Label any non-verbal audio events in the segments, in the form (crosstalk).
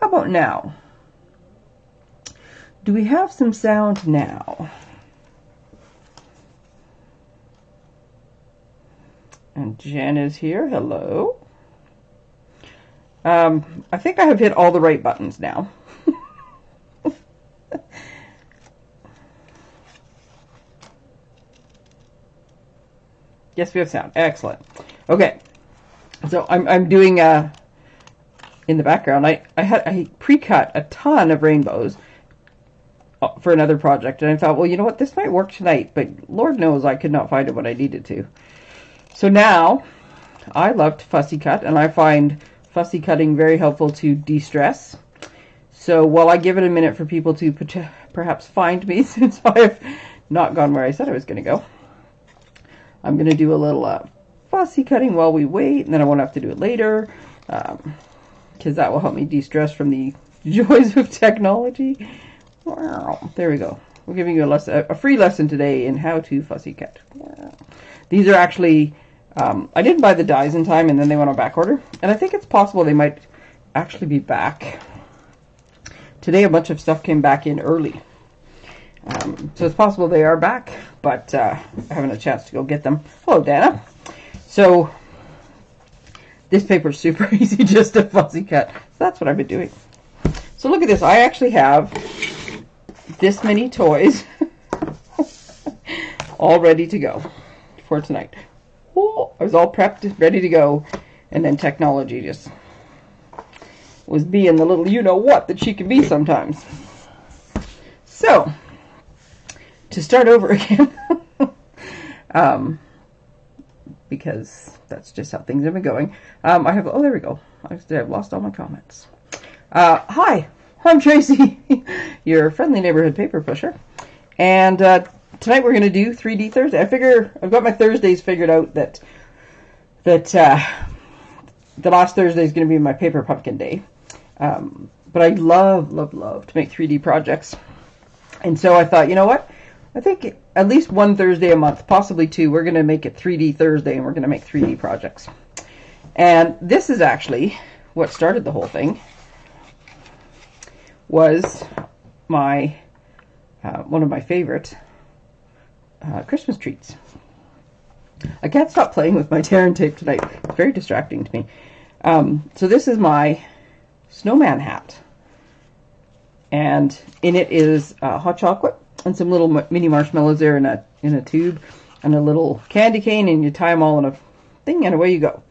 How about now? Do we have some sound now? And Jen is here. Hello. Um, I think I have hit all the right buttons now. (laughs) yes, we have sound. Excellent. Okay. So I'm, I'm doing, uh, in the background, I, I had, I pre-cut a ton of rainbows uh, for another project. And I thought, well, you know what? This might work tonight, but Lord knows I could not find it when I needed to. So now I love to fussy cut and I find fussy cutting very helpful to de-stress. So while I give it a minute for people to perhaps find me (laughs) since I've not gone where I said I was going to go, I'm going to do a little uh, fussy cutting while we wait and then I won't have to do it later because that will help me de-stress from the (laughs) joys of technology. There we go. We're giving you a, lesson, a free lesson today in how to fussy cut. These are actually um, I didn't buy the dies in time, and then they went on back order. And I think it's possible they might actually be back. Today, a bunch of stuff came back in early. Um, so it's possible they are back, but uh, I haven't a chance to go get them. Hello, Dana. So this paper is super (laughs) easy just to fussy cut. So that's what I've been doing. So look at this. I actually have this many toys (laughs) all ready to go for tonight. I was all prepped, ready to go, and then technology just was being the little you-know-what that she can be sometimes. So, to start over (laughs) again, um, because that's just how things have been going, um, I have, oh, there we go. I've lost all my comments. Uh, hi, I'm Tracy, (laughs) your friendly neighborhood paper pusher. And uh, tonight we're going to do 3D Thursday. I figure, I've got my Thursdays figured out that that uh, the last Thursday is going to be my paper pumpkin day. Um, but I love, love, love to make 3D projects. And so I thought, you know what? I think at least one Thursday a month, possibly two, we're going to make it 3D Thursday and we're going to make 3D projects. And this is actually what started the whole thing was my uh, one of my favorite uh, Christmas treats. I can't stop playing with my tear and tape tonight. It's very distracting to me. Um, so this is my snowman hat. And in it is uh, hot chocolate and some little mini marshmallows there in a, in a tube and a little candy cane and you tie them all in a thing and away you go.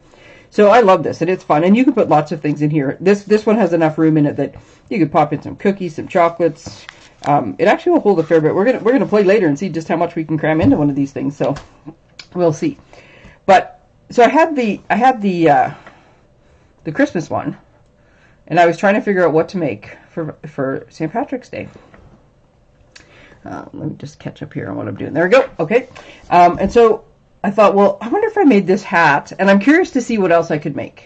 So I love this and it's fun and you can put lots of things in here. This this one has enough room in it that you could pop in some cookies, some chocolates. Um, it actually will hold a fair bit. We're gonna we're gonna play later and see just how much we can cram into one of these things. So We'll see. But so I had the I had the uh, the Christmas one, and I was trying to figure out what to make for for St. Patrick's Day. Uh, let me just catch up here on what I'm doing. There we go. Okay. Um, and so I thought, well, I wonder if I made this hat, and I'm curious to see what else I could make.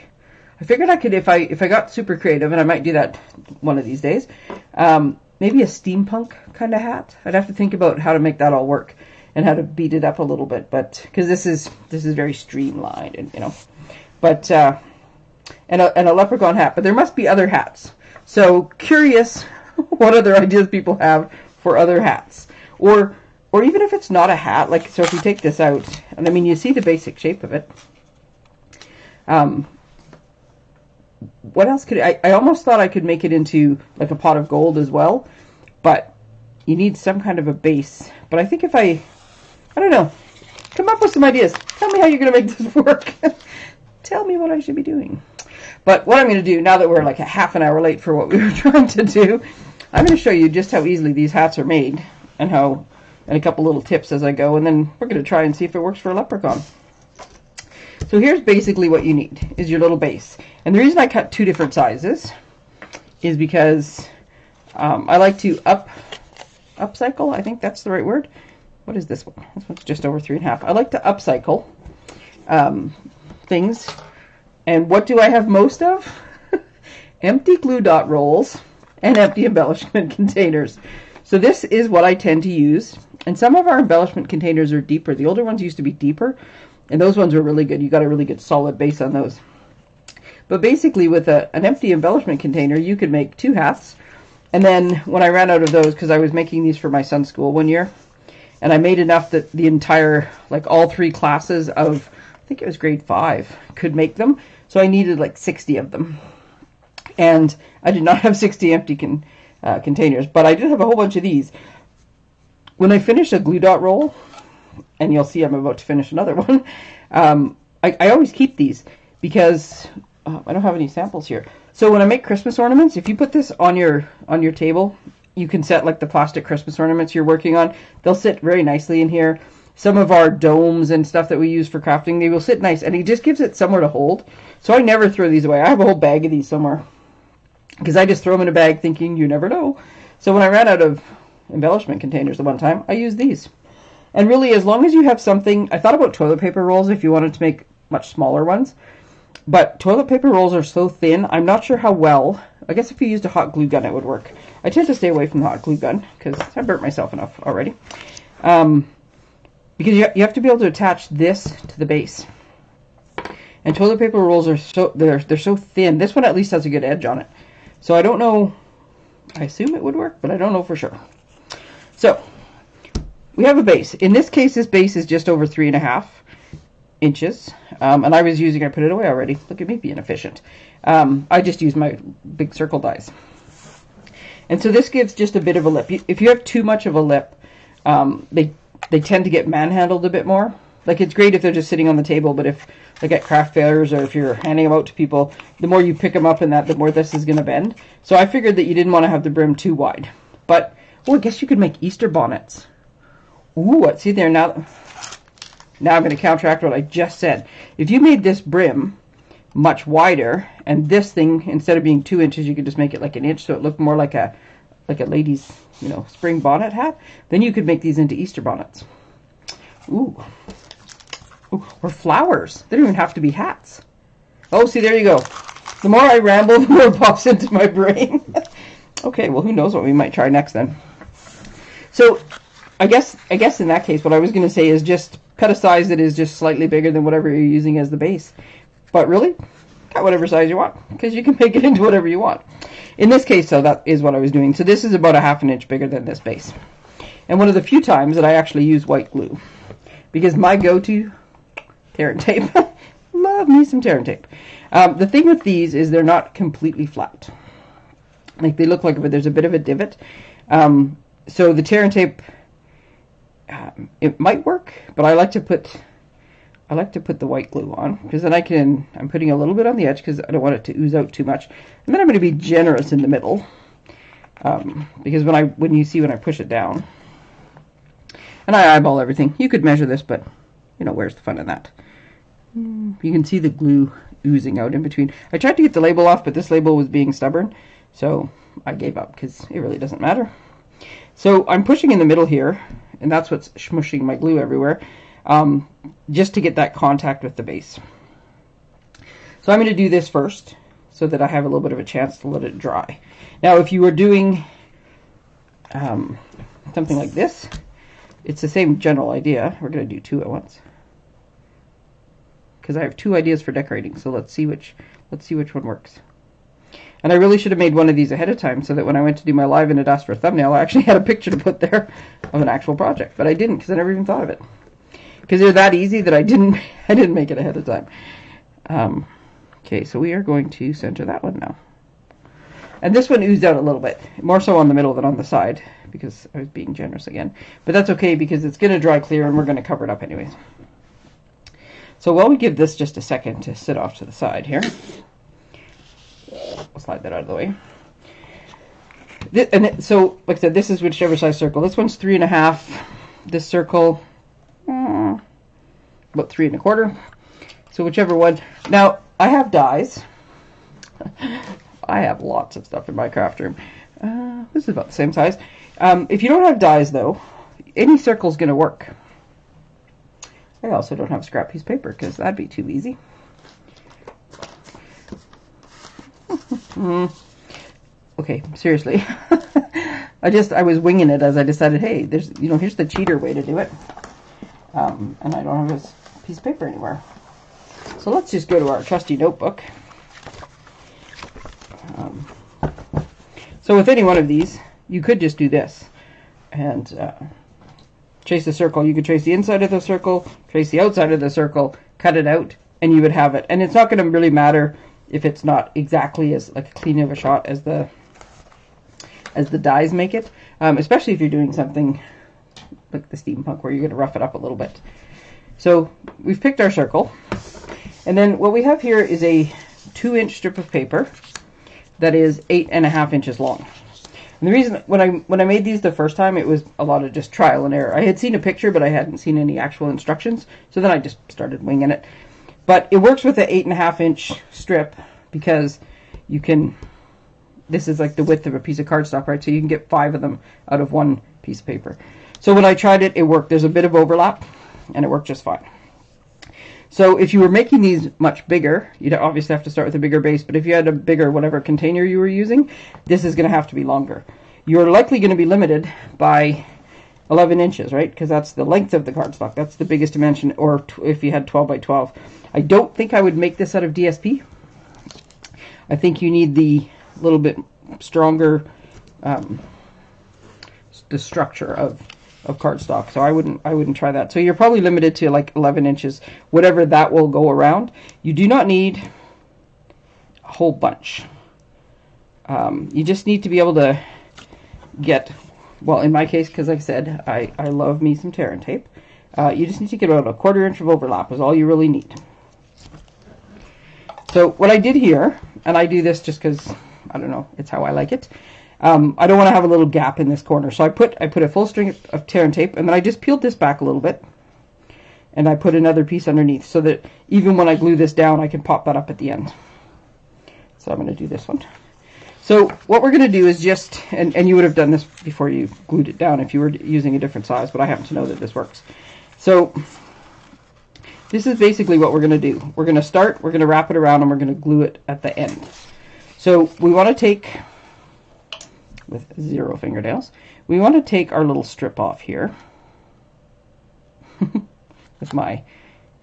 I figured I could, if I if I got super creative, and I might do that one of these days, um, maybe a steampunk kind of hat. I'd have to think about how to make that all work and how to beat it up a little bit, but because this is this is very streamlined and you know, but uh, and a and a leprechaun hat. But there must be other hats. So curious, (laughs) what other (laughs) ideas people have for other hats, or or even if it's not a hat, like so if we take this out, and I mean you see the basic shape of it. Um, what else could I? I almost thought I could make it into like a pot of gold as well, but you need some kind of a base. But I think if I I don't know. Come up with some ideas. Tell me how you're going to make this (laughs) work. Tell me what I should be doing. But what I'm going to do, now that we're like a half an hour late for what we were (laughs) trying to do, I'm going to show you just how easily these hats are made and how, and a couple little tips as I go, and then we're going to try and see if it works for a leprechaun. So here's basically what you need, is your little base. And the reason I cut two different sizes is because um, I like to up, upcycle, I think that's the right word, what is this one? This one's just over three and a half. I like to upcycle um, things. And what do I have most of? (laughs) empty glue dot rolls and empty embellishment (laughs) containers. So this is what I tend to use. And some of our embellishment containers are deeper. The older ones used to be deeper, and those ones were really good. You got a really good solid base on those. But basically, with a, an empty embellishment container, you could make two hats. And then when I ran out of those, because I was making these for my son's school one year, and I made enough that the entire, like all three classes of, I think it was grade five, could make them. So I needed like 60 of them. And I did not (laughs) have 60 empty con, uh, containers, but I did have a whole bunch of these. When I finish a glue dot roll, and you'll see I'm about to finish another (laughs) one, um, I, I, always keep these because uh, I don't have any samples here. So when I make Christmas ornaments, if you put this on your on your table, you can set like the plastic Christmas ornaments you're working on. They'll sit very nicely in here. Some of our domes and stuff that we use for crafting, they will sit nice, and it just gives it somewhere to hold. So I never throw these away. I have a whole bag of these somewhere because I just throw them in a bag thinking you never know. So when I ran out of embellishment containers the one time, I used these. And really, as long as you have something, I thought about toilet paper rolls if you wanted to make much smaller ones. But toilet paper rolls are so thin, I'm not sure how well. I guess if you used a hot glue gun, it would work. I tend to stay away from the hot glue gun because I burnt myself enough already. Um, because you, you have to be able to attach this to the base. And toilet paper rolls are so they're they're so thin. This one at least has a good edge on it. So I don't know. I assume it would work, but I don't know for sure. So we have a base. In this case, this base is just over three and a half inches. Um, and I was using, I put it away already. Look at me being efficient. Um, I just use my big circle dies. And so this gives just a bit of a lip. If you have too much of a lip, um, they, they tend to get manhandled a bit more. Like it's great if they're just sitting on the table, but if like at craft fairs or if you're handing them out to people, the more you pick them up in that, the more this is going to bend. So I figured that you didn't want to have the brim too wide. But, oh, I guess you could make Easter bonnets. Ooh, what? See there now. Now I'm going to counteract what I just said. If you made this brim much wider, and this thing, instead of being two inches, you could just make it like an inch, so it looked more like a like a lady's, you know, spring bonnet hat, then you could make these into Easter bonnets. Ooh or flowers. They don't even have to be hats. Oh, see, there you go. The more I ramble, (laughs) the more it pops into my brain. (laughs) okay, well, who knows what we might try next then. So, I guess I guess in that case, what I was going to say is just cut a size that is just slightly bigger than whatever you're using as the base. But really, cut whatever size you want, because you can (laughs) make it into whatever you want. In this case, though, that is what I was doing. So this is about a half an inch bigger than this base. And one of the few times that I actually use white glue. Because my go-to Tear tape. (laughs) Love me some tear tape. Um, the thing with these is they're not completely flat. Like they look like but there's a bit of a divot. Um, so the tear tape, um, it might work, but I like to put I like to put the white glue on because then I can, I'm putting a little bit on the edge because I don't want it to ooze out too much. And then I'm going to be generous in the middle um, because when I, when you see when I push it down, and I eyeball everything, you could measure this, but you know, where's the fun in that? You can see the glue oozing out in between. I tried to get the label off, but this label was being stubborn, so I gave up because it really doesn't matter. So I'm pushing in the middle here, and that's what's smushing my glue everywhere, um, just to get that contact with the base. So I'm going to do this first, so that I have a little bit of a chance to let it dry. Now, if you were doing um, something like this, it's the same general idea. We're going to do two at once because I have two ideas for decorating. So let's see which let's see which one works. And I really should have made one of these ahead of time so that when I went to do my live in a dust for thumbnail, I actually (laughs) had a picture to put there of an actual project. But I didn't because I never even thought of it. Because they're that easy that I didn't (laughs) I didn't make it ahead of time. Um, okay, so we are going to center that one now. And this one oozed out a little bit, more so on the middle than on the side, because I was being generous again. But that's okay because it's going to dry clear and we're going to cover it up anyways. So while we give this just a second to sit off to the side here, I'll slide that out of the way. This, and it, so, like I said, this is whichever size circle. This one's three and a half. This circle, uh, about three and a quarter. So whichever one. Now, I have dies. (laughs) I have lots of stuff in my craft room. Uh, this is about the same size. Um, if you don't have dies, though, any circle is going to work. I also don't have scrap piece of paper because that'd be too easy. (laughs) okay, seriously. (laughs) I just, I was winging it as I decided, hey, there's, you know, here's the cheater way to do it. Um, and I don't have a piece of paper anywhere. So let's just go to our trusty notebook. Um, so with any one of these, you could just do this and uh, trace the circle. You could trace the inside of the circle, trace the outside of the circle, cut it out, and you would have it. And it's not going to really matter if it's not exactly as like clean of a shot as the as the dies make it, um, especially if you're doing something like the steampunk where you're going to rough it up a little bit. So we've picked our circle, and then what we have here is a two inch strip of paper that is eight and a half inches long. And the reason when I when I made these the first time, it was a lot of just trial and error. I had seen a picture, but I hadn't seen any actual instructions. So then I just started winging it. But it works with an eight and a half inch strip because you can. This is like the width of a piece of cardstock, right? So you can get five of them out of one piece of paper. So when I tried it, it worked. There's a bit of overlap, and it worked just fine. So if you were making these much bigger, you'd obviously have to start with a bigger base, but if you had a bigger whatever container you were using, this is going to have to be longer. You're likely going to be limited by 11 inches, right? Because that's the length of the cardstock. That's the biggest dimension, or if you had 12 by 12. I don't think I would make this out of DSP. I think you need the little bit stronger, um, the structure of of cardstock. So I wouldn't I wouldn't try that. So you're probably limited to like 11 inches, whatever that will go around. You do not need a whole bunch. Um, you just need to be able to get, well, in my case, because I said, I, I love me some tear and tape. Uh, you just need to get about a quarter inch of overlap is all you really need. So what I did here, and I do this just because, I don't know, it's how I like it. Um, I don't want to have a little gap in this corner. So I put I put a full string of tear and tape, and then I just peeled this back a little bit. And I put another piece underneath so that even when I glue this down, I can pop that up at the end. So I'm going to do this one. So what we're going to do is just, and, and you would have done this before you glued it down if you were using a different size, but I happen to know that this works. So this is basically what we're going to do. We're going to start, we're going to wrap it around, and we're going to glue it at the end. So we want to take with zero fingernails. We want to take our little strip off here (laughs) with my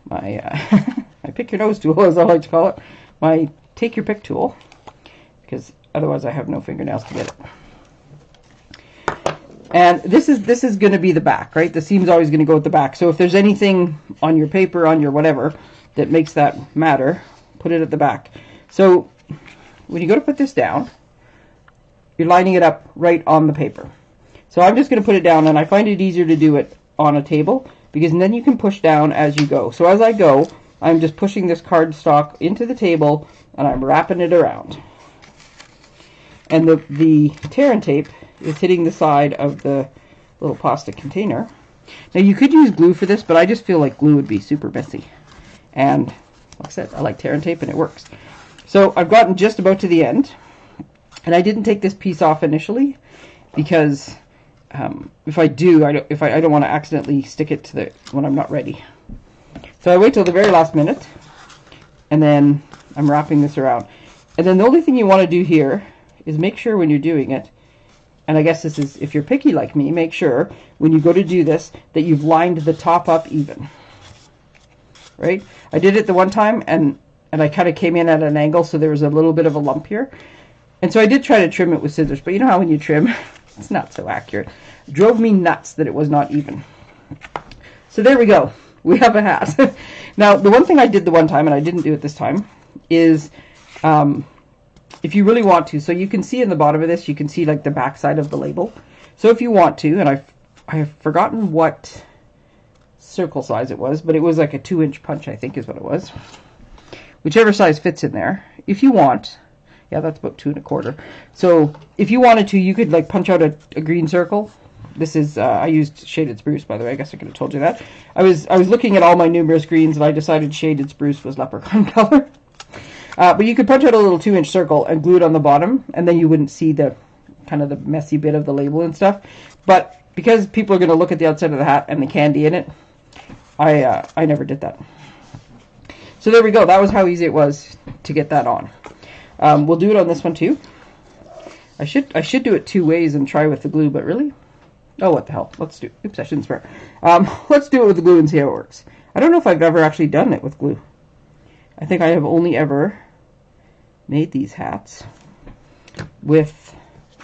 my uh, (laughs) my pick your nose tool, as I like to call it, my take your pick tool, because otherwise I have no fingernails to get it. And this is this is going to be the back, right? The seam's always going to go at the back. So if there's anything on your paper, on your whatever, that makes that matter, put it at the back. So when you go to put this down, you're lining it up right on the paper. So I'm just going to put it down, and I find it easier to do it on a table because then you can push down as you go. So as I go, I'm just pushing this cardstock into the table, and I'm wrapping it around. And the, the tear and tape is hitting the side of the little plastic container. Now you could use glue for this, but I just feel like glue would be super messy. And like I said, I like tear and tape and it works. So I've gotten just about to the end. And I didn't take this piece off initially because um, if I do, I don't, if I, I don't want to accidentally stick it to the when I'm not ready. So I wait till the very last minute, and then I'm wrapping this around. And then the only thing you want to do here is make sure when you're doing it, and I guess this is if you're picky like me, make sure when you go to do this that you've lined the top up even. Right? I did it the one time and and I kind of came in at an angle so there was a little bit of a lump here. And so I did try to trim it with scissors, but you know how when you trim, (laughs) it's not so accurate. Drove me nuts that it was not even. So there we go. We have a hat. (laughs) now, the one thing I did the one time, and I didn't do it this time, is um, if you really want to, so you can see in the bottom of this, you can see like the back side of the label. So if you want to, and I've, I've forgotten what circle size it was, but it was like a two inch punch, I think is what it was. Whichever size fits in there. If you want, yeah, that's about two and a quarter. So if you wanted to, you could like punch out a, a green circle. This is uh, I used shaded spruce, by the way. I guess I could have told you that. I was I was looking at all my numerous greens, and I decided shaded spruce was leprechaun (laughs) color. Uh, but you could punch out a little two-inch circle and glue it on the bottom, and then you wouldn't see the kind of the messy bit of the label and stuff. But because people are going to look at the outside of the hat and the candy in it, I uh, I never did that. So there we go. That was how easy it was to get that on. Um, we'll do it on this one too. I should I should do it two ways and try with the glue, but really? Oh, what the hell. Let's do Oops, I shouldn't swear. Um, (laughs) let's do it with the glue and see how it works. I don't know if I've ever actually done it with glue. I think I have only ever made these hats with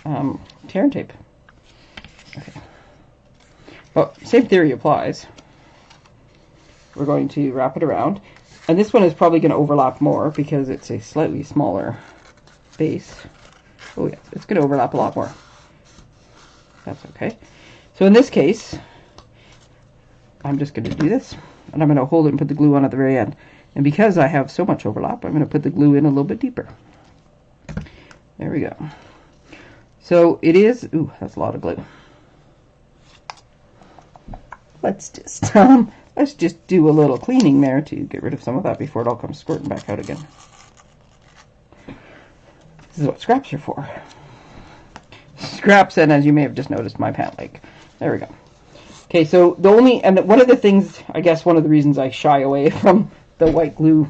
um, tear and tape. Okay. Well, same theory applies. We're going to wrap it around. And this one is probably going to overlap more because it's a slightly smaller base. Oh yeah, it's going to overlap a lot more. That's okay. So in this case, I'm just going to do this. And I'm going to hold it and put the glue on at the very end. And because I have so much overlap, I'm going to put the glue in a little bit deeper. There we go. So it is, ooh, that's a lot of glue. Let's just, (laughs) um, let's just do a little cleaning there to get rid of some of that before it all comes squirting back out again. This is what scraps are for. Scraps and as you may have just noticed, my pant leg. There we go. Okay, so the only, and one of the things, I guess one of the reasons I shy away (laughs) from the white glue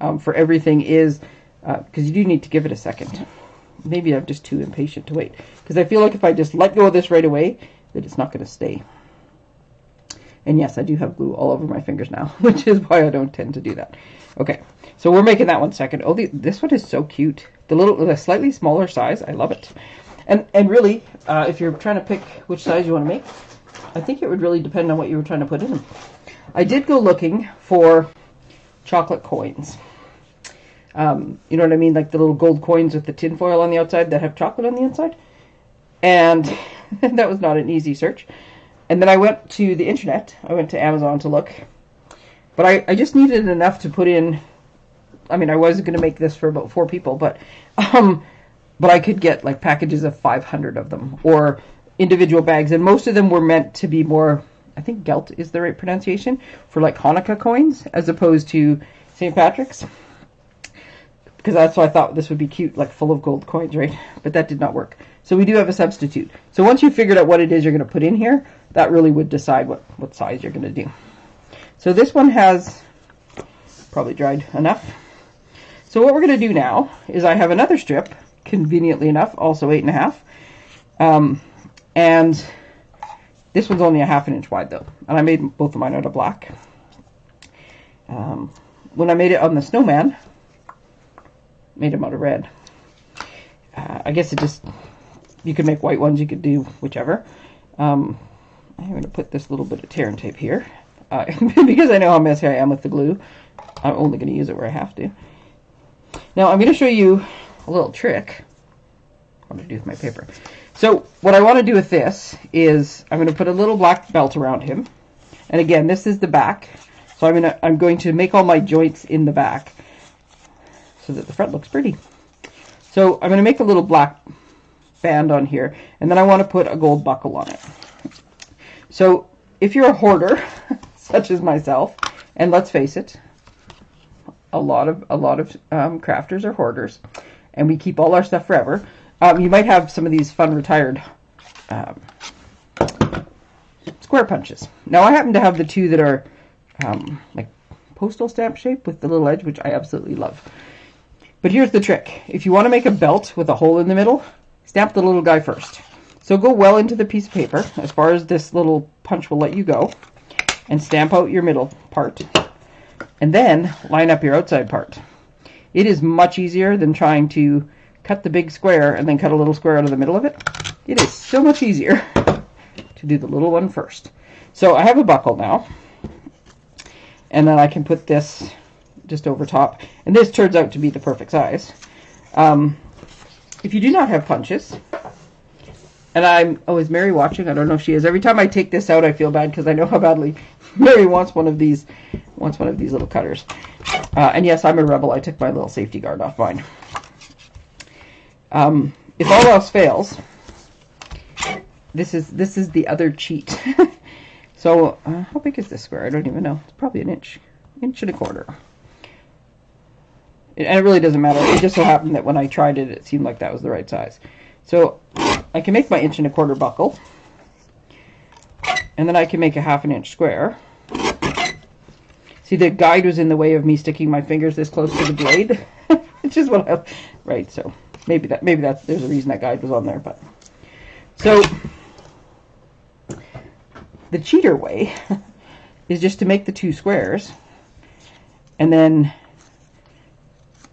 um, for everything is, because uh, you do need to give it a second. Maybe I'm just too impatient to wait. Because I feel like if I just let go of this right away, that it's not going to stay. And yes, I do have glue all over my fingers now, (laughs) which is why I don't tend to do that. Okay, so we're making that one second. Oh, the, this one is so cute. The little, the slightly smaller size, I love it. And and really, uh, if you're trying to pick which size you want to make, I think it would really depend on what you were trying to put in. I did go looking for chocolate coins. Um, you know what I mean? Like the little gold coins with the tin foil on the outside that have chocolate on the inside. And (laughs) that was not an easy search. And then I went to the internet. I went to Amazon to look. But I, I just needed enough to put in. I mean, I was going to make this for about four people, but (laughs) um, but I could get like packages of 500 of them or individual bags, and most of them were meant to be more. I think Gelt is the right pronunciation for like Hanukkah coins as opposed to St. Patrick's. Because that's why I thought this would be cute, like full of gold coins, right? But that did not work. So we do have a substitute. So once you've figured out what it is you're going to put in here, that really would decide what, what size you're going to do. So this one has probably dried enough. So what we're going to do now is I have another strip, conveniently enough, also eight and a half. Um, and this one's only a half an inch wide though. And I made both of mine out of black. Um, when I made it on the snowman, made them out of red. Uh, I guess it just, you could make white ones, you could do whichever. Um, I'm going to put this little bit of tear and tape here. Uh, (laughs) because I know how messy I am with the glue, I'm only going to use it where I have to. Now I'm going to show you a little trick. What to do with my paper. So what I want to do with this is I'm going to put a little black belt around him. And again, this is the back. So I'm going to, I'm going to make all my joints in the back so that the front looks pretty. So I'm going to make a little black band on here. And then I want to put a gold buckle on it. So if you're a hoarder, (laughs) such as myself, and let's face it, a lot of a lot of um, crafters are hoarders, and we keep all our stuff forever. Um, you might have some of these fun retired um, square punches. Now I happen to have the two that are um, like postal stamp shape with the little edge, which I absolutely love. But here's the trick. If you want to make a belt with a hole in the middle, stamp the little guy first. So go well into the piece of paper, as far as this little punch will let you go, and stamp out your middle part. And then line up your outside part. It is much easier than trying to cut the big square and then cut a little square out of the middle of it. It is so much easier to do the little one first. So I have a buckle now. And then I can put this just over top. And this turns out to be the perfect size. Um, if you do not have punches, and I'm, oh, is Mary watching? I don't know if she is. Every time I take this out, I feel bad because I know how badly (laughs) Mary wants one of these, wants one of these little cutters. Uh, and yes, I'm a rebel. I took my little safety guard off mine. Um, if all else fails, this is this is the other cheat. (laughs) so uh, how big is this square? I don't even know. It's probably an inch, inch and a quarter. And it really doesn't matter. It just so happened that when I tried it, it seemed like that was the right size. So I can make my inch and a quarter buckle. And then I can make a half an inch square. See, the guide was in the way of me sticking my fingers this close to the blade, (laughs) which is what I, right, so maybe that, maybe that's, there's a reason that guide was on there, but. So, the cheater way (laughs) is just to make the two squares, and then,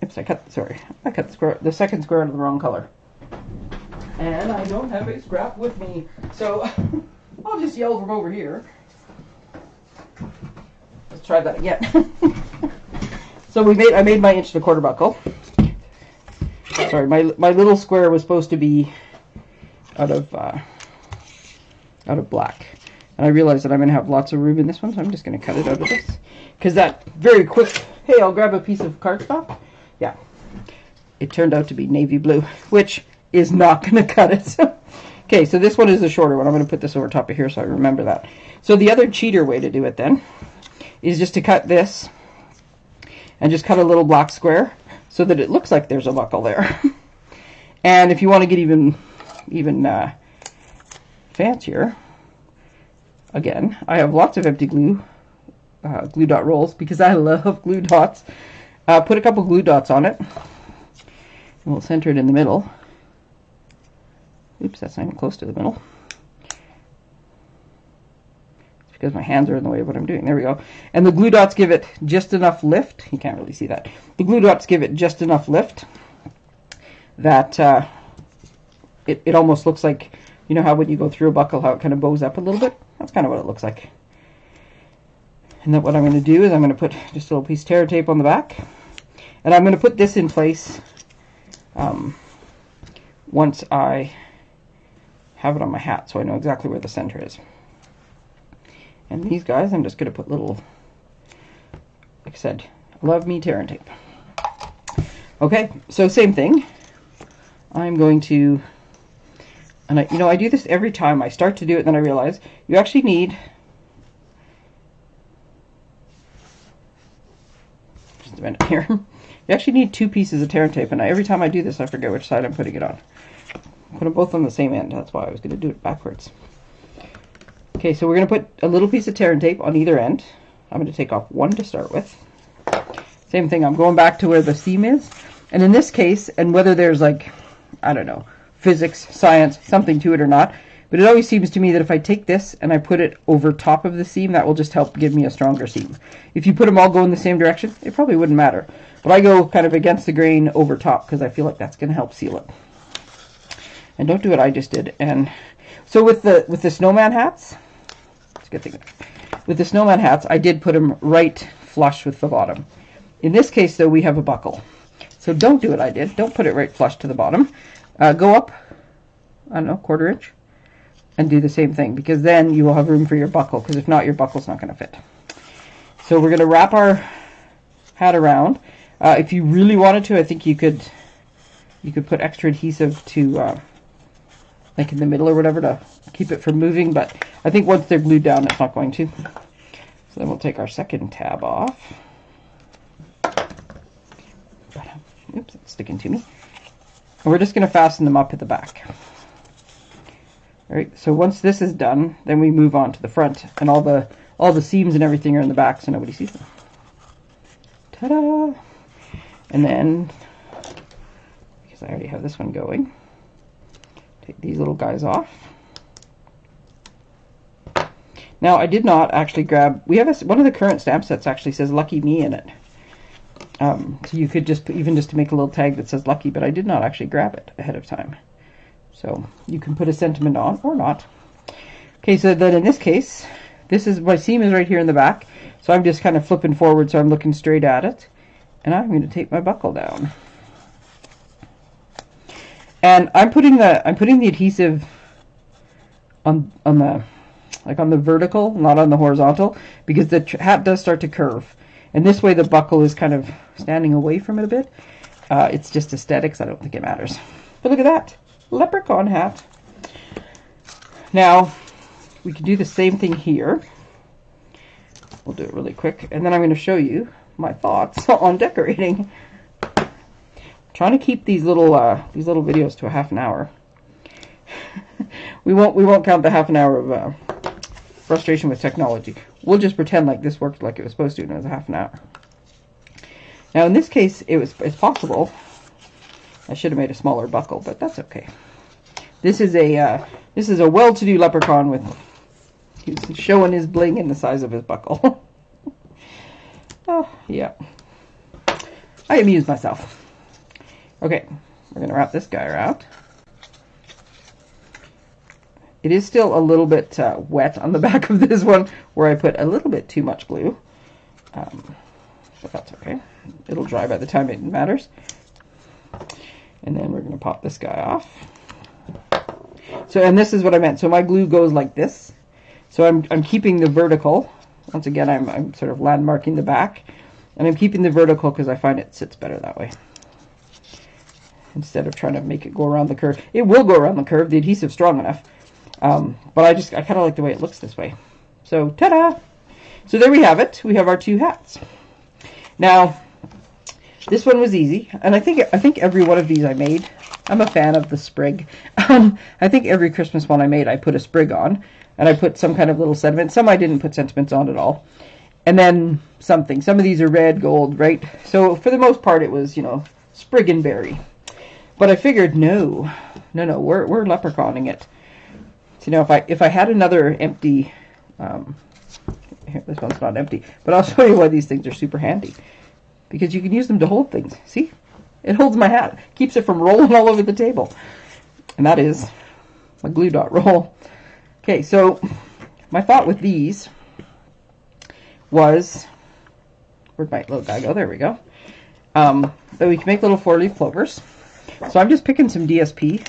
Oops, I cut, sorry. I cut the, square, the second square out of the wrong color. And I don't have a scrap with me, so (laughs) I'll just yell from over here. Let's try that again. (laughs) so we made, I made my inch and a quarter buckle. Sorry, my, my little square was supposed to be out of, uh, out of black. And I realized that I'm going to have lots of room in this one, so I'm just going to cut it out of this. Because that very quick, hey, I'll grab a piece of cardstock. Yeah. It turned out to be navy blue, which is not going (laughs) to cut it. okay, so this one is the shorter one. I'm going to put this over top of here so I remember that. So the other cheater way to do it then is just to cut this and just cut a little black square so that it looks like there's a buckle there. (laughs) and if you want to get even even uh, fancier, again, I have lots of empty glue, uh, glue dot rolls because I love glue dots. Uh, put a couple glue dots on it. And we'll center it in the middle. Oops, that's not even close to the middle. It's because my hands are in the way of what I'm doing. There we go. And the glue dots give it just enough lift. You can't really see that. The glue dots give it just enough lift that uh, it, it almost looks like, you know how when you go through a buckle, how it kind of bows up a little bit? That's kind of what it looks like. And then what I'm going to do is I'm going to put just a little piece of tear tape on the back. And I'm going to put this in place um, once I have it on my hat so I know exactly where the center is. And these guys, I'm just going to put little, like I said, love me tear and tape. Okay, so same thing. I'm going to and I, you know, I do this every time. I start to do it, then I realize you actually need minute here. (laughs) You actually need two pieces of tear tape, and I, every time I do this, I forget which side I'm putting it on. Put them both on the same end. That's why I was going to do it backwards. Okay, so we're going to put a little piece of tear tape on either end. I'm going to take off one to start with. Same thing, I'm going back to where the seam is. And in this case, and whether there's like, I don't know, physics, science, something to it or not. But it always seems to me that if I take this and I put it over top of the seam, that will just help give me a stronger seam. If you put them all go in the same direction, it probably wouldn't matter. But I go kind of against the grain over top because I feel like that's going to help seal it. And don't do what I just did. And so with the with the snowman hats, it's a good thing. With the snowman hats, I did put them right flush with the bottom. In this case, though, we have a buckle. So don't do what I did. Don't put it right flush to the bottom uh, go up, I don't know, quarter inch, and do the same thing because then you will have room for your buckle because if not, your buckle's not going to fit. So we're going to wrap our hat around. Uh, if you really wanted to, I think you could you could put extra adhesive to uh, like in the middle or whatever to keep it from moving, but I think once they're glued down, it's not going to. So then we'll take our second tab off. Oops, it's sticking to me. And we're just going to fasten them up at the back. All right, so once this is done, then we move on to the front, and all the all the seams and everything are in the back, so nobody sees them. Ta-da! And then, because I already have this one going, take these little guys off. Now, I did not actually grab, we have a, one of the current stamp sets actually says Lucky Me in it. Um, so you could just, even just to make a little tag that says lucky, but I did not actually grab it ahead of time. So you can put a sentiment on or not. Okay, so then in this case, this is, my seam is right here in the back. So I'm just kind of flipping forward so I'm looking straight at it. And I'm going to take my buckle down. And I'm putting the, I'm putting the adhesive on, on the, like on the vertical, not on the horizontal, because the hat does start to curve. And this way the buckle is kind of standing away from it a bit. Uh, it's just aesthetics. I don't think it matters. But look at that. Leprechaun hat. Now, we can do the same thing here. We'll do it really quick. And then I'm going to show you my thoughts (laughs) on decorating. I'm trying to keep these little uh, these little videos to a half an hour. (laughs) we won't we won't count the half an hour of uh, frustration with technology. We'll just pretend like this worked like it was supposed to and it was a half an hour. Now in this case, it was it's possible. I should have made a smaller buckle, but that's okay. This is a uh, this is a well-to-do leprechaun with he's showing his bling in the size of his buckle. (laughs) oh yeah, I amused myself. Okay, we're going to wrap this guy around. It is still a little bit uh, wet on the (laughs) back of this one where I put a little bit too much glue. Um, but that's okay. It'll dry by the time it matters. And then we're going to pop this guy off. So, and this is what I meant. So my glue goes like this. So I'm, I'm keeping the vertical. Once again, I'm, I'm sort of landmarking the back. And I'm keeping the vertical because I find it sits better that way. Instead of trying to make it go around the curve. It will go around the curve. The adhesive's strong enough. Um, but I just, I kind of like the way it looks this way. So, ta-da! So there we have it. We have our two hats. Now, this one was easy, and I think I think every one of these I made. I'm a fan of the sprig. (laughs) Um, I think every Christmas one I made, I put a sprig on, and I put some kind of little sentiment. Some I didn't put sentiments on at all, and then something. Some of these are red, gold, right? So for the most part, it was you know sprig and berry. But I figured, no, no, no, we're we're leprechauning it. So, you know, if I if I had another empty, um, here, this one's not empty, but I'll (laughs) show you why these things are super handy because you can use them to hold things. See? It holds my hat. Keeps it from rolling all over the table. And that is my glue dot roll. Okay, so my thought with these was, where'd my little guy go? There we go. Um, that we can make little four-leaf clovers. So I'm just picking some DSP.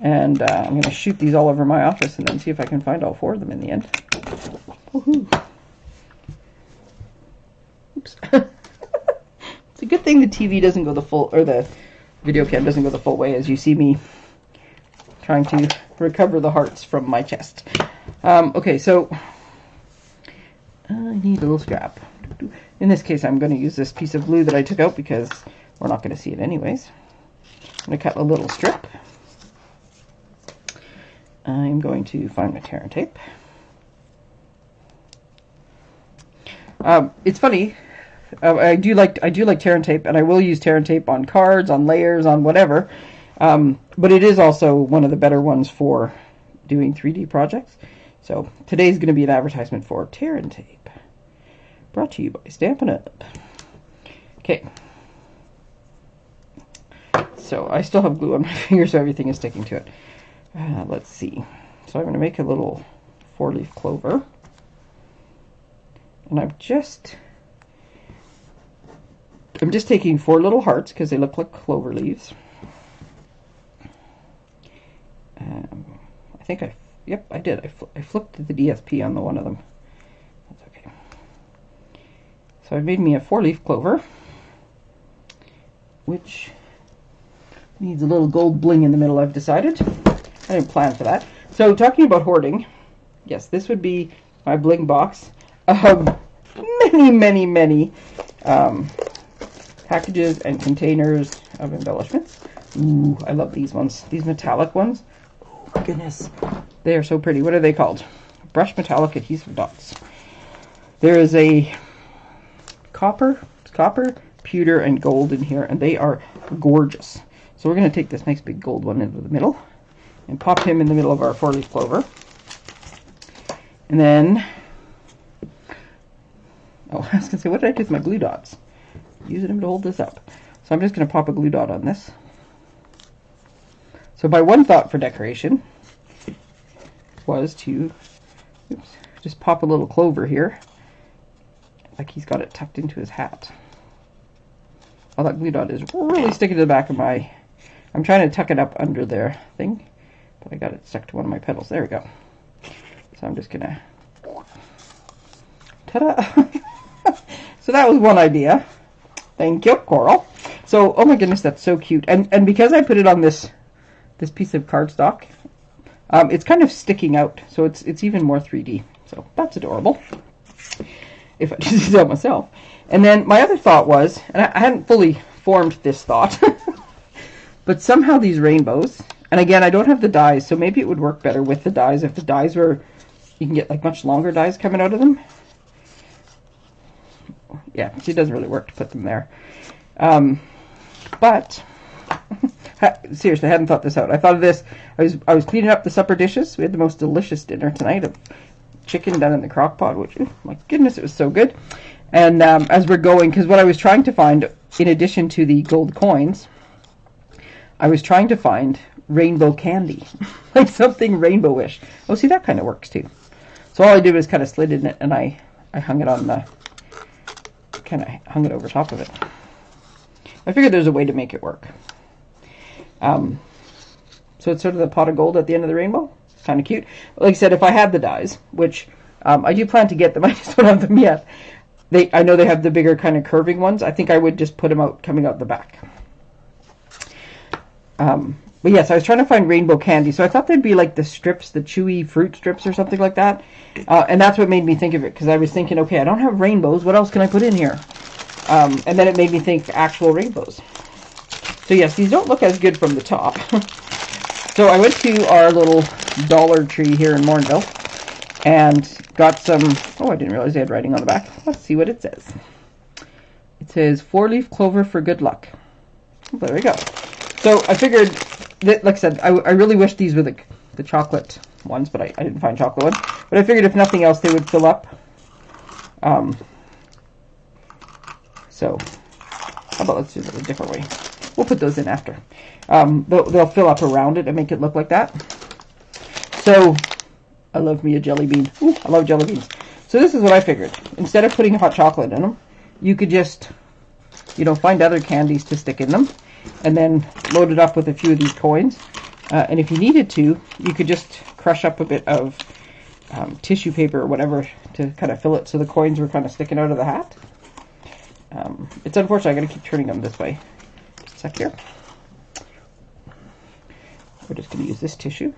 And uh, I'm going to shoot these all over my office and then see if I can find all four of them in the end. Woohoo. Oops. (laughs) A good thing the TV doesn't go the full, or the video cam doesn't go the full way as you see me trying to recover the hearts from my chest. Um, okay, so I need a little scrap. In this case, I'm going to use this piece of glue that I took out because we're not going to see it anyways. I'm going to cut a little strip. I'm going to find my tear tape. Um, it's funny, uh, I do like I do like tear and tape, and I will use tear and tape on cards, on layers, on whatever. Um, but it is also one of the better ones for doing 3D projects. So today's going to be an advertisement for tear and tape, brought to you by Stampin' Up. Okay. So I still have glue on my (laughs) finger, so everything is sticking to it. Uh, let's see. So I'm going to make a little four-leaf clover. And I've just I'm just taking four little hearts because they look like clover leaves. Um, I think I, yep, I did. I, fl I flipped the DSP on the one of them. That's okay. So I've made me a four-leaf clover, which needs a little gold bling in the middle, I've decided. I didn't plan for that. So talking about hoarding, yes, this would be my bling box of (laughs) many, many, many um, packages and containers of embellishments. Ooh, I love these ones. These metallic ones. Oh goodness. They are so pretty. What are they called? Brush metallic adhesive dots. There is a copper, copper, pewter, and gold in here, and they are gorgeous. So we're going to take this nice big gold one into the middle and pop him in the middle of our four-leaf clover. And then, oh, (laughs) I was going to say, what did I do with my glue dots? Using them to hold this up. So I'm just going to pop a glue dot on this. So my one thought for decoration was to oops, just pop a little clover here, like he's got it tucked into his hat. Oh, that glue dot is really sticking to the back of my... I'm trying to tuck it up under their thing, but I got it stuck to one of my petals. There we go. So I'm just going to... Ta-da! (laughs) so that was one idea. Thank you, Coral. So, oh my goodness, that's so cute. And and because I put it on this this piece of cardstock, um, it's kind of sticking out, so it's it's even more 3D. So that's adorable. If I (laughs) just tell myself. And then my other thought was, and I, I hadn't fully formed this thought, (laughs) but somehow these rainbows, and again, I don't have the dies, so maybe it would work better with the dies if the dies were, you can get like much longer dies coming out of them yeah, it doesn't really work to put them there. Um, but (laughs) seriously, I hadn't thought this out. I thought of this. I was I was cleaning up the supper dishes. We had the most delicious dinner tonight of chicken done in the crock pot, which oh my goodness, it was so good. And um, as we're going, because what I was trying to find, in addition to the gold coins, I was trying to find rainbow candy, (laughs) like something rainbowish. Oh, see, that kind of works too. So all I did was kind of slid in it and I, I hung it on the, kind of hung it over top of it. I figured there's a way to make it work. Um, so it's sort of the pot of gold at the end of the rainbow. It's kind of cute. Like I said, if I had the dies, which um, I do plan to get them, (laughs) I just don't have them yet. They, I know they have the bigger kind of curving ones. I think I would just put them out coming out the back. Um, but yes, I was trying to find rainbow candy, so I thought they'd be like the strips, the chewy fruit strips or something like that. Uh, and that's what made me think of it, because I was thinking, okay, I don't have rainbows. What else can I put in here? Um, and then it made me think actual rainbows. So yes, these don't look as good from the top. (laughs) so I went to our little Dollar Tree here in Morinville and got some, oh, I didn't realize they had writing on the back. Let's see what it says. It says four-leaf clover for good luck. There we go. So I figured, like I said, I, I really wish these were the, the chocolate ones, but I, I didn't find chocolate ones. But I figured if nothing else, they would fill up. Um, so, how about let's do it a different way. We'll put those in after. Um, they'll, they'll fill up around it and make it look like that. So, I love me a jelly bean. Ooh, I love jelly beans. So this is what I figured. Instead of putting hot chocolate in them, you could just, you know, find other candies to stick in them and then load it up with a few of these coins. Uh, and if you needed to, you could just crush up a bit of um, tissue paper or whatever to kind of fill it so the coins were kind of sticking out of the hat. Um, it's unfortunate, I gotta keep turning them this way. Just a sec here. We're just gonna use this tissue.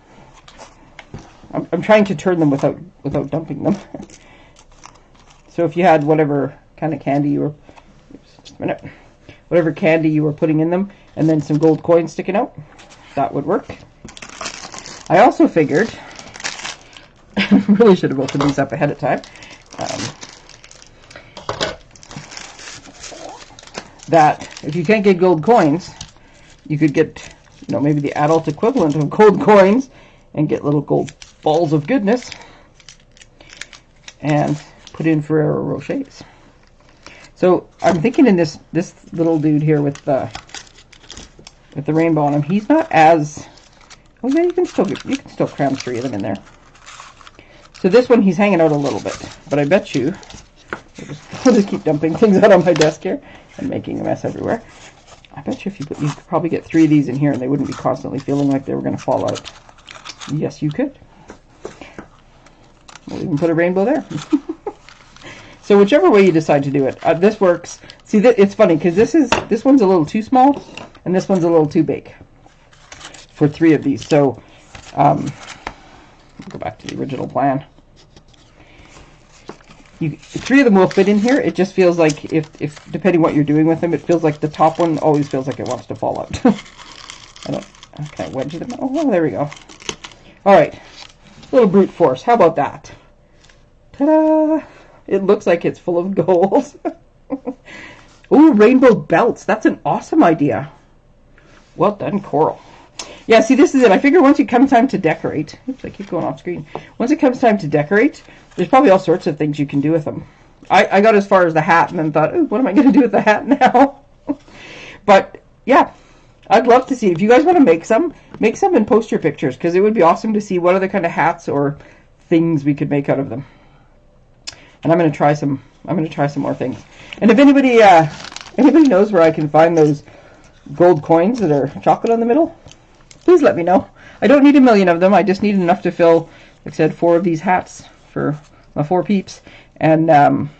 I'm, I'm trying to turn them without without dumping them. (laughs) so if you had whatever kind of candy you were, just a minute, whatever candy you were putting in them, and then some gold coins sticking out, that would work. I also figured, (laughs) really should have opened these up ahead of time. Um, that if you can't get gold coins, you could get, you know, maybe the adult equivalent of gold coins and get little gold balls of goodness and put in Ferrero Rochers. So I'm thinking in this this little dude here with the with the rainbow on him, he's not as oh yeah, you can still get, you can still cram three of them in there. So this one he's hanging out a little bit, but I bet you I'll just, (laughs) I'll just keep dumping things out on my desk here and making a mess everywhere. I bet you if you put, you could probably get three of these in here and they wouldn't be constantly feeling like they were going to fall out. Yes, you could. We'll even put a rainbow there. (laughs) so whichever way you decide to do it, uh, this works. See, th it's funny because this is this one's a little too small and this one's a little too big for three of these. So, um, go back to the original plan you, three of them will fit in here. It just feels like if, if depending what you're doing with them, it feels like the top one always feels like it wants to fall out. (laughs) I don't, can I wedge them? Oh, there we go. All right, little brute force. How about that? Ta-da! It looks like it's full of gold. (laughs) Ooh, rainbow belts. That's an awesome idea. Well done, Coral. Yeah, see, this is it. I figure once it comes time to decorate, oops, I keep going off screen. Once it comes time to decorate, there's probably all sorts of things you can do with them. I, I got as far as the hat and then thought, Ooh, what am I going (laughs) to do with the hat now? (laughs) but yeah, I'd love to see. If you guys want to make some, make some and post your pictures because it would be awesome to see what other kind of hats or things we could make out of them. And I'm going to try some. I'm going to try some more things. And if anybody uh, anybody knows where I can find those gold coins that are chocolate on the middle, please let me know. I don't need a million of them. I just need enough to fill, like I said, four of these hats for my four peeps. And, um,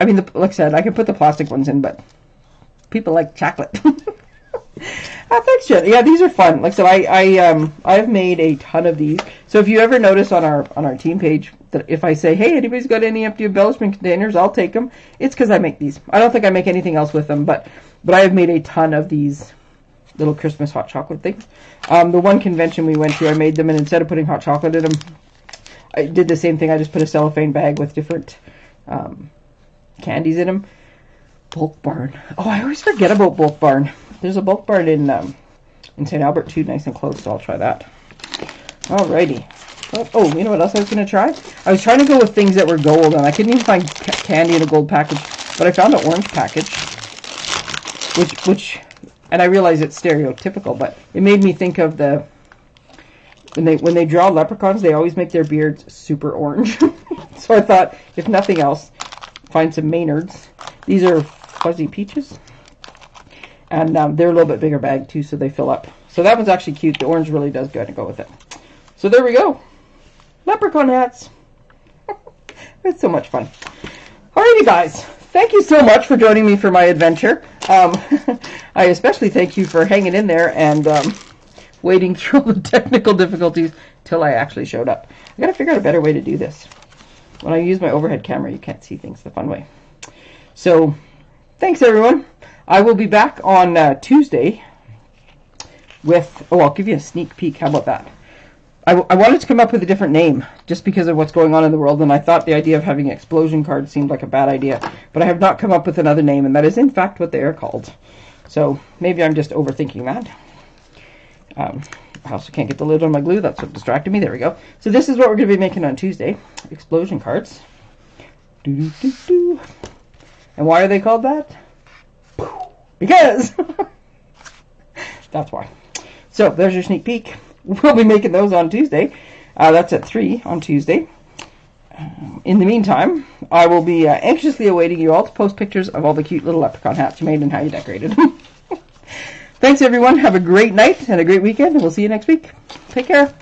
I mean, the, like I said, I can put the plastic ones in, but people like chocolate. ah, thanks, Jen. Yeah, these are fun. Like said, I, I, um, I've made a ton of these. So if you ever notice on our, on our team page that if I say, hey, anybody's got any empty embellishment containers, I'll take them. It's because I make these. I don't think I make anything else with them, but, but I have made a ton of these little Christmas hot chocolate things. Um, the one convention we went to, I made them, and instead of putting hot chocolate in them, I did the same thing. I just put a cellophane bag with different um, candies in them. Bulk Barn. Oh, I always forget about Bulk Barn. There's a Bulk Barn in um, in St. Albert too, nice and close, so I'll try that. Alrighty. Oh, oh, you know what else I was going to try? I was trying to go with things that were gold, and I couldn't even find ca candy in a gold package, but I found an orange package, which which and I realize it's stereotypical, but it made me think of the when they when they draw leprechauns, they always make their beards super orange. (laughs) so I thought, if nothing else, find some Maynards. These are fuzzy peaches, and um, they're a little bit bigger bag too, so they fill up. So that one's actually cute. The orange really does go to go with it. So there we go, leprechaun hats. (laughs) it's so much fun. Alrighty, guys. Thank you so much for joining me for my adventure. Um, (laughs) I especially thank you for hanging in there and um, waiting through all the (laughs) technical difficulties till I actually showed up. I gotta figure out a better way to do this. When I use my overhead camera, you can't see things the fun way. So, thanks everyone. I will be back on uh, Tuesday with, oh, I'll give you a sneak peek. How about that? I, I wanted to come up with a different name just because of what's going on in the world, and I thought the idea of having explosion cards seemed like a bad idea. But I have not come up with another name, and that is in fact what they are called. So maybe I'm just overthinking that. Um, I also can't get the lid on my glue. That's what distracted me. There we go. So this is what we're going to be making on Tuesday. Explosion cards. -doo -doo -doo. And why are they called that? Because! (laughs) That's why. So there's your sneak peek. (laughs) We'll be making those on Tuesday. Uh, that's at 3 on Tuesday. Um, in the meantime, I will be uh, anxiously awaiting you all to post pictures of all the cute little leprechaun hats you made and how you decorated them. (laughs) Thanks, everyone. Have a great night and a great weekend, and we'll see you next week. Take care.